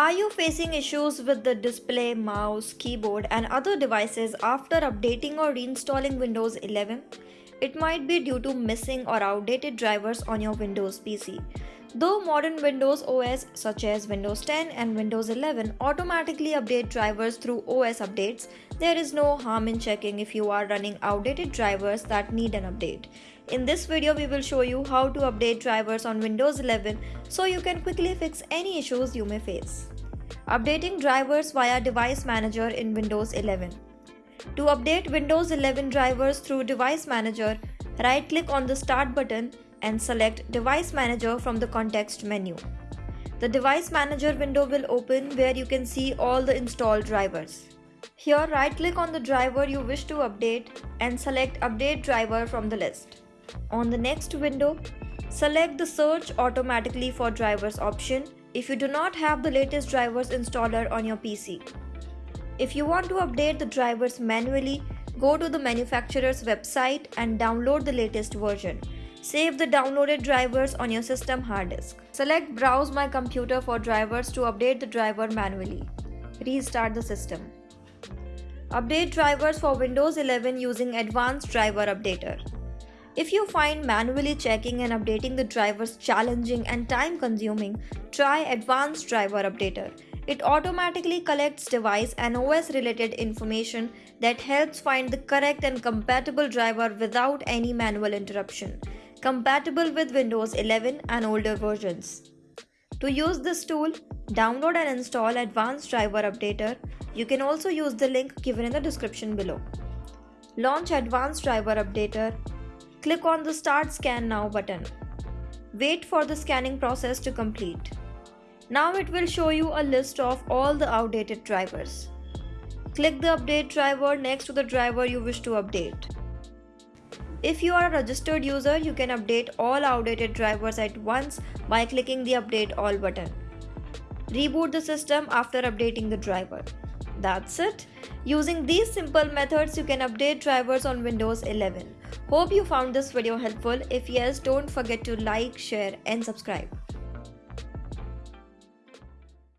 Are you facing issues with the display, mouse, keyboard and other devices after updating or reinstalling Windows 11? It might be due to missing or outdated drivers on your Windows PC. Though modern Windows OS such as Windows 10 and Windows 11 automatically update drivers through OS updates, there is no harm in checking if you are running outdated drivers that need an update. In this video, we will show you how to update drivers on Windows 11 so you can quickly fix any issues you may face. Updating drivers via Device Manager in Windows 11. To update Windows 11 drivers through Device Manager, right-click on the Start button and select Device Manager from the context menu. The Device Manager window will open where you can see all the installed drivers. Here right click on the driver you wish to update and select Update Driver from the list. On the next window, select the Search automatically for drivers option if you do not have the latest drivers installer on your PC. If you want to update the drivers manually, go to the manufacturer's website and download the latest version. Save the downloaded drivers on your system hard disk. Select Browse My Computer for drivers to update the driver manually. Restart the system. Update drivers for Windows 11 using Advanced Driver Updater. If you find manually checking and updating the drivers challenging and time consuming, try Advanced Driver Updater. It automatically collects device and OS related information that helps find the correct and compatible driver without any manual interruption compatible with Windows 11 and older versions. To use this tool, download and install Advanced Driver Updater. You can also use the link given in the description below. Launch Advanced Driver Updater. Click on the Start Scan Now button. Wait for the scanning process to complete. Now it will show you a list of all the outdated drivers. Click the update driver next to the driver you wish to update. If you are a registered user, you can update all outdated drivers at once by clicking the Update All button. Reboot the system after updating the driver. That's it. Using these simple methods, you can update drivers on Windows 11. Hope you found this video helpful. If yes, don't forget to like, share and subscribe.